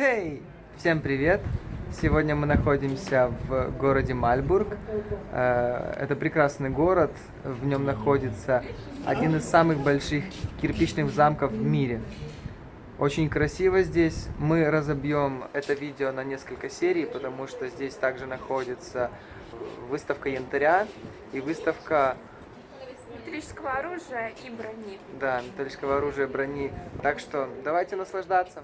Эй! Всем привет! Сегодня мы находимся в городе Мальбург. Э, это прекрасный город. В нем находится один из самых больших кирпичных замков в мире. Очень красиво здесь. Мы разобьем это видео на несколько серий, потому что здесь также находится выставка янтаря и выставка металлического оружия и брони. Да, металлического оружия, и брони. Так что давайте наслаждаться.